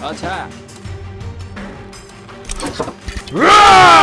아차 으아!